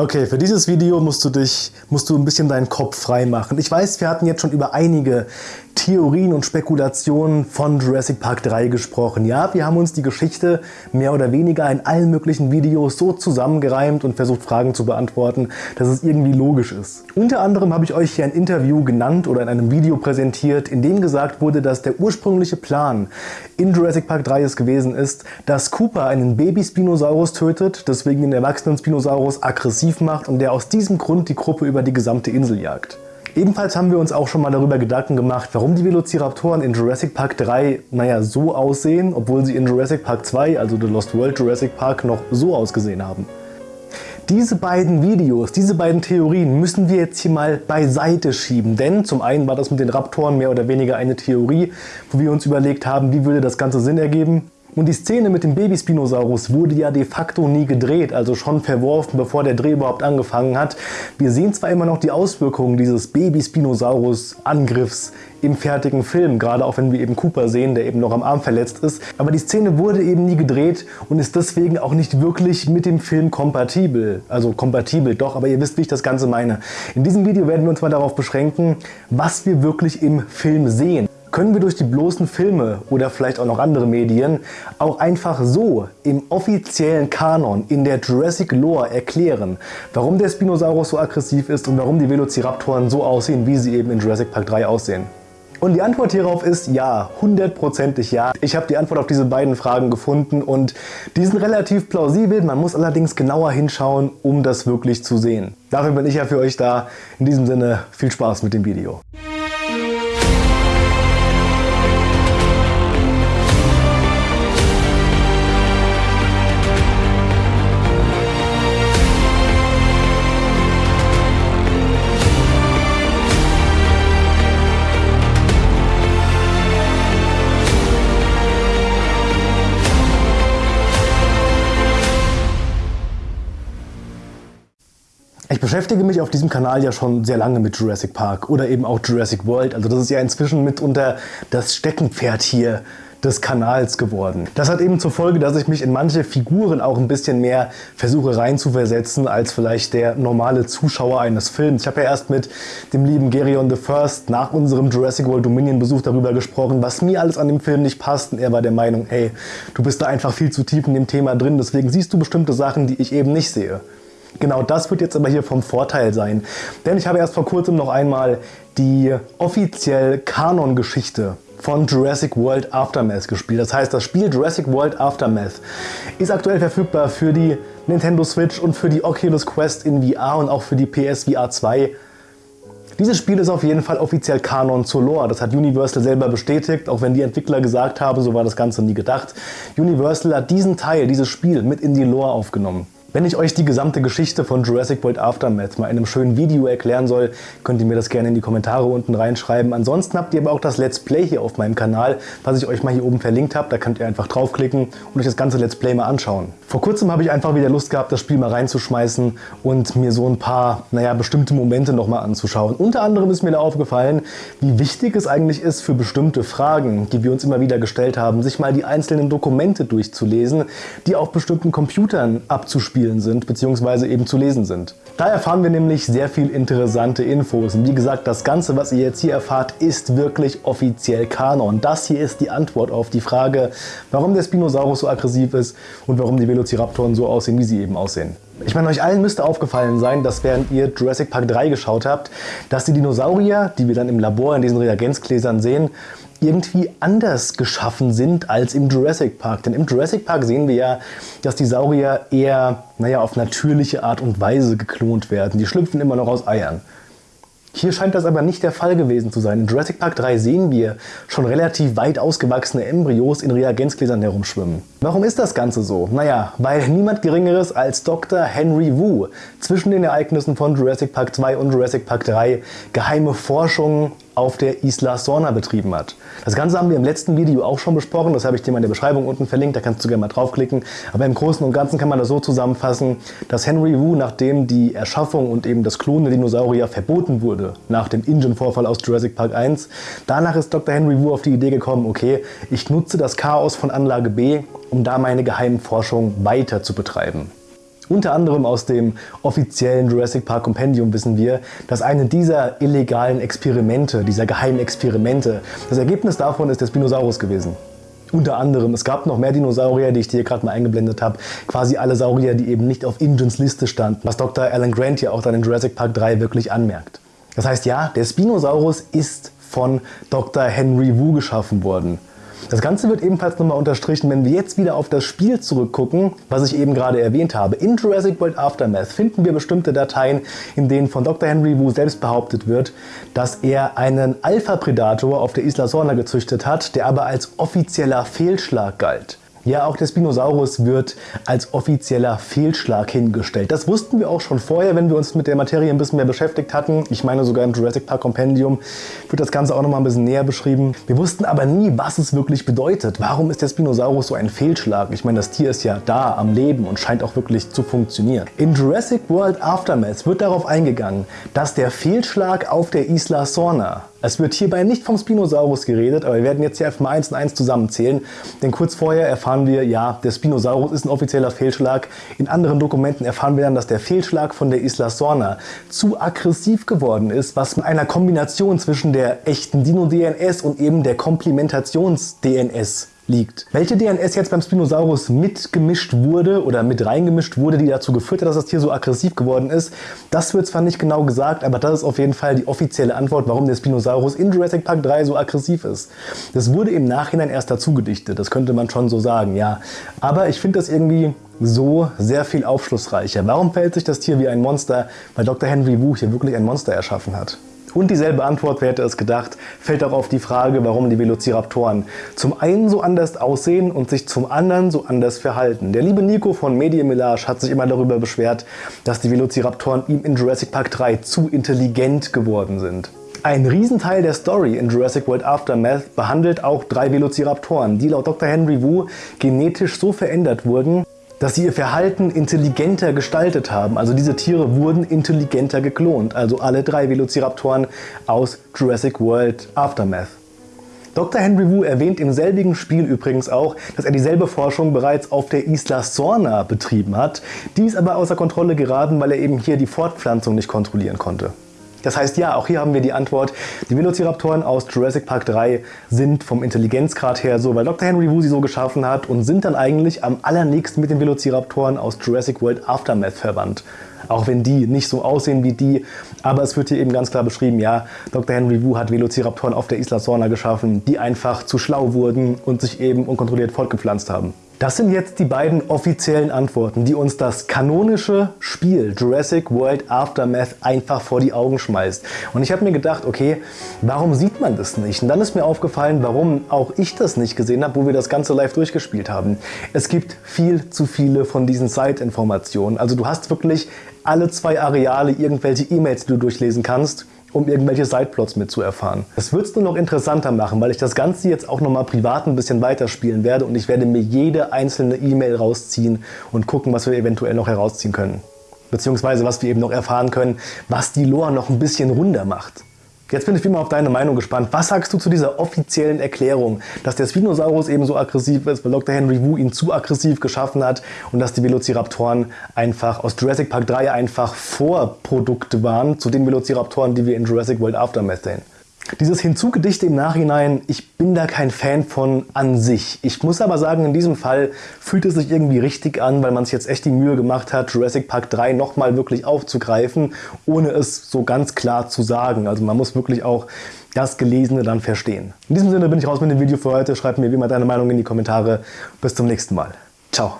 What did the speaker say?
Okay, für dieses Video musst du dich, musst du ein bisschen deinen Kopf frei machen. Ich weiß, wir hatten jetzt schon über einige Theorien und Spekulationen von Jurassic Park 3 gesprochen. Ja, wir haben uns die Geschichte mehr oder weniger in allen möglichen Videos so zusammengereimt und versucht Fragen zu beantworten, dass es irgendwie logisch ist. Unter anderem habe ich euch hier ein Interview genannt oder in einem Video präsentiert, in dem gesagt wurde, dass der ursprüngliche Plan in Jurassic Park 3 es gewesen ist, dass Cooper einen Baby-Spinosaurus tötet, deswegen den erwachsenen Spinosaurus aggressiv macht und der aus diesem Grund die Gruppe über die gesamte Insel jagt. Ebenfalls haben wir uns auch schon mal darüber Gedanken gemacht, warum die Velociraptoren in Jurassic Park 3 naja, so aussehen, obwohl sie in Jurassic Park 2, also The Lost World Jurassic Park, noch so ausgesehen haben. Diese beiden Videos, diese beiden Theorien müssen wir jetzt hier mal beiseite schieben, denn zum einen war das mit den Raptoren mehr oder weniger eine Theorie, wo wir uns überlegt haben, wie würde das Ganze Sinn ergeben. Und die Szene mit dem Baby-Spinosaurus wurde ja de facto nie gedreht, also schon verworfen, bevor der Dreh überhaupt angefangen hat. Wir sehen zwar immer noch die Auswirkungen dieses Baby-Spinosaurus-Angriffs im fertigen Film, gerade auch wenn wir eben Cooper sehen, der eben noch am Arm verletzt ist. Aber die Szene wurde eben nie gedreht und ist deswegen auch nicht wirklich mit dem Film kompatibel. Also kompatibel doch, aber ihr wisst, wie ich das Ganze meine. In diesem Video werden wir uns mal darauf beschränken, was wir wirklich im Film sehen können wir durch die bloßen Filme oder vielleicht auch noch andere Medien auch einfach so im offiziellen Kanon in der Jurassic Lore erklären, warum der Spinosaurus so aggressiv ist und warum die Velociraptoren so aussehen, wie sie eben in Jurassic Park 3 aussehen. Und die Antwort hierauf ist ja, hundertprozentig ja. Ich habe die Antwort auf diese beiden Fragen gefunden und die sind relativ plausibel, man muss allerdings genauer hinschauen, um das wirklich zu sehen. Dafür bin ich ja für euch da. In diesem Sinne, viel Spaß mit dem Video. Ich beschäftige mich auf diesem Kanal ja schon sehr lange mit Jurassic Park oder eben auch Jurassic World. Also das ist ja inzwischen mitunter das Steckenpferd hier des Kanals geworden. Das hat eben zur Folge, dass ich mich in manche Figuren auch ein bisschen mehr versuche reinzuversetzen als vielleicht der normale Zuschauer eines Films. Ich habe ja erst mit dem lieben Gerion the First nach unserem Jurassic World Dominion Besuch darüber gesprochen, was mir alles an dem Film nicht passt und er war der Meinung, hey, du bist da einfach viel zu tief in dem Thema drin, deswegen siehst du bestimmte Sachen, die ich eben nicht sehe. Genau das wird jetzt aber hier vom Vorteil sein. Denn ich habe erst vor kurzem noch einmal die offiziell Kanon-Geschichte von Jurassic World Aftermath gespielt. Das heißt, das Spiel Jurassic World Aftermath ist aktuell verfügbar für die Nintendo Switch und für die Oculus Quest in VR und auch für die PS VR 2. Dieses Spiel ist auf jeden Fall offiziell Kanon zur Lore. Das hat Universal selber bestätigt, auch wenn die Entwickler gesagt haben, so war das Ganze nie gedacht. Universal hat diesen Teil, dieses Spiel mit in die Lore aufgenommen. Wenn ich euch die gesamte Geschichte von Jurassic World Aftermath mal in einem schönen Video erklären soll, könnt ihr mir das gerne in die Kommentare unten reinschreiben. Ansonsten habt ihr aber auch das Let's Play hier auf meinem Kanal, was ich euch mal hier oben verlinkt habe. Da könnt ihr einfach draufklicken und euch das ganze Let's Play mal anschauen. Vor kurzem habe ich einfach wieder Lust gehabt, das Spiel mal reinzuschmeißen und mir so ein paar, naja, bestimmte Momente nochmal anzuschauen. Unter anderem ist mir da aufgefallen, wie wichtig es eigentlich ist für bestimmte Fragen, die wir uns immer wieder gestellt haben, sich mal die einzelnen Dokumente durchzulesen, die auf bestimmten Computern abzuspielen abzuspielen sind bzw. eben zu lesen sind. Da erfahren wir nämlich sehr viel interessante Infos. Und wie gesagt, das Ganze, was ihr jetzt hier erfahrt, ist wirklich offiziell Kanon. Das hier ist die Antwort auf die Frage, warum der Spinosaurus so aggressiv ist und warum die Velociraptoren so aussehen, wie sie eben aussehen. Ich meine, euch allen müsste aufgefallen sein, dass während ihr Jurassic Park 3 geschaut habt, dass die Dinosaurier, die wir dann im Labor in diesen Reagenzgläsern sehen, irgendwie anders geschaffen sind als im Jurassic Park. Denn im Jurassic Park sehen wir ja, dass die Saurier eher naja, auf natürliche Art und Weise geklont werden. Die schlüpfen immer noch aus Eiern. Hier scheint das aber nicht der Fall gewesen zu sein. In Jurassic Park 3 sehen wir schon relativ weit ausgewachsene Embryos in Reagenzgläsern herumschwimmen. Warum ist das Ganze so? Naja, weil niemand geringeres als Dr. Henry Wu zwischen den Ereignissen von Jurassic Park 2 und Jurassic Park 3 geheime Forschungen auf der Isla Sorna betrieben hat. Das Ganze haben wir im letzten Video auch schon besprochen, das habe ich dir mal in der Beschreibung unten verlinkt, da kannst du gerne mal draufklicken. Aber im Großen und Ganzen kann man das so zusammenfassen, dass Henry Wu, nachdem die Erschaffung und eben das Klonen der Dinosaurier verboten wurde, nach dem Ingen-Vorfall aus Jurassic Park 1, danach ist Dr. Henry Wu auf die Idee gekommen, okay, ich nutze das Chaos von Anlage B, um da meine geheimen Forschungen weiter zu betreiben. Unter anderem aus dem offiziellen Jurassic Park Compendium wissen wir, dass eine dieser illegalen Experimente, dieser geheimen Experimente, das Ergebnis davon ist der Spinosaurus gewesen. Unter anderem, es gab noch mehr Dinosaurier, die ich dir gerade mal eingeblendet habe. Quasi alle Saurier, die eben nicht auf Ingens Liste standen, was Dr. Alan Grant ja auch dann in Jurassic Park 3 wirklich anmerkt. Das heißt ja, der Spinosaurus ist von Dr. Henry Wu geschaffen worden. Das Ganze wird ebenfalls nochmal unterstrichen, wenn wir jetzt wieder auf das Spiel zurückgucken, was ich eben gerade erwähnt habe. In Jurassic World Aftermath finden wir bestimmte Dateien, in denen von Dr. Henry Wu selbst behauptet wird, dass er einen Alpha-Predator auf der Isla Sorna gezüchtet hat, der aber als offizieller Fehlschlag galt. Ja, auch der Spinosaurus wird als offizieller Fehlschlag hingestellt. Das wussten wir auch schon vorher, wenn wir uns mit der Materie ein bisschen mehr beschäftigt hatten. Ich meine sogar im Jurassic Park Compendium wird das Ganze auch noch mal ein bisschen näher beschrieben. Wir wussten aber nie, was es wirklich bedeutet. Warum ist der Spinosaurus so ein Fehlschlag? Ich meine, das Tier ist ja da am Leben und scheint auch wirklich zu funktionieren. In Jurassic World Aftermath wird darauf eingegangen, dass der Fehlschlag auf der Isla Sorna es wird hierbei nicht vom Spinosaurus geredet, aber wir werden jetzt hier einfach mal eins und eins zusammenzählen. Denn kurz vorher erfahren wir, ja, der Spinosaurus ist ein offizieller Fehlschlag. In anderen Dokumenten erfahren wir dann, dass der Fehlschlag von der Isla Sorna zu aggressiv geworden ist, was mit einer Kombination zwischen der echten Dino-DNS und eben der Komplimentations-DNS liegt. Welche DNS jetzt beim Spinosaurus mitgemischt wurde oder mit reingemischt wurde, die dazu geführt hat, dass das Tier so aggressiv geworden ist, das wird zwar nicht genau gesagt, aber das ist auf jeden Fall die offizielle Antwort, warum der Spinosaurus in Jurassic Park 3 so aggressiv ist. Das wurde im Nachhinein erst dazu gedichtet, das könnte man schon so sagen, ja. Aber ich finde das irgendwie so sehr viel aufschlussreicher. Warum verhält sich das Tier wie ein Monster? Weil Dr. Henry Wu hier wirklich ein Monster erschaffen hat. Und dieselbe Antwort, wer hätte es gedacht, fällt auch auf die Frage, warum die Velociraptoren zum einen so anders aussehen und sich zum anderen so anders verhalten. Der liebe Nico von Medienmillage hat sich immer darüber beschwert, dass die Velociraptoren ihm in Jurassic Park 3 zu intelligent geworden sind. Ein Riesenteil der Story in Jurassic World Aftermath behandelt auch drei Velociraptoren, die laut Dr. Henry Wu genetisch so verändert wurden, dass sie ihr Verhalten intelligenter gestaltet haben. Also diese Tiere wurden intelligenter geklont. Also alle drei Velociraptoren aus Jurassic World Aftermath. Dr. Henry Wu erwähnt im selbigen Spiel übrigens auch, dass er dieselbe Forschung bereits auf der Isla Sorna betrieben hat. Die ist aber außer Kontrolle geraten, weil er eben hier die Fortpflanzung nicht kontrollieren konnte. Das heißt ja, auch hier haben wir die Antwort, die Velociraptoren aus Jurassic Park 3 sind vom Intelligenzgrad her so, weil Dr. Henry Wu sie so geschaffen hat und sind dann eigentlich am allernächsten mit den Velociraptoren aus Jurassic World Aftermath verwandt. Auch wenn die nicht so aussehen wie die, aber es wird hier eben ganz klar beschrieben, ja, Dr. Henry Wu hat Velociraptoren auf der Isla Sorna geschaffen, die einfach zu schlau wurden und sich eben unkontrolliert fortgepflanzt haben. Das sind jetzt die beiden offiziellen Antworten, die uns das kanonische Spiel Jurassic World Aftermath einfach vor die Augen schmeißt. Und ich habe mir gedacht, okay, warum sieht man das nicht? Und dann ist mir aufgefallen, warum auch ich das nicht gesehen habe, wo wir das Ganze live durchgespielt haben. Es gibt viel zu viele von diesen Site-Informationen. Also du hast wirklich alle zwei Areale irgendwelche E-Mails, die du durchlesen kannst um irgendwelche Sideplots mitzuerfahren. Das wird es nur noch interessanter machen, weil ich das Ganze jetzt auch nochmal privat ein bisschen weiterspielen werde und ich werde mir jede einzelne E-Mail rausziehen und gucken, was wir eventuell noch herausziehen können. Beziehungsweise was wir eben noch erfahren können, was die Lore noch ein bisschen runder macht. Jetzt bin ich wie immer auf deine Meinung gespannt. Was sagst du zu dieser offiziellen Erklärung, dass der Spinosaurus eben so aggressiv ist, weil Dr. Henry Wu ihn zu aggressiv geschaffen hat und dass die Velociraptoren einfach aus Jurassic Park 3 einfach Vorprodukte waren zu den Velociraptoren, die wir in Jurassic World Aftermath sehen? Dieses Hinzugedichte im Nachhinein, ich bin da kein Fan von an sich. Ich muss aber sagen, in diesem Fall fühlt es sich irgendwie richtig an, weil man sich jetzt echt die Mühe gemacht hat, Jurassic Park 3 nochmal wirklich aufzugreifen, ohne es so ganz klar zu sagen. Also man muss wirklich auch das Gelesene dann verstehen. In diesem Sinne bin ich raus mit dem Video für heute. Schreib mir wie immer deine Meinung in die Kommentare. Bis zum nächsten Mal. Ciao.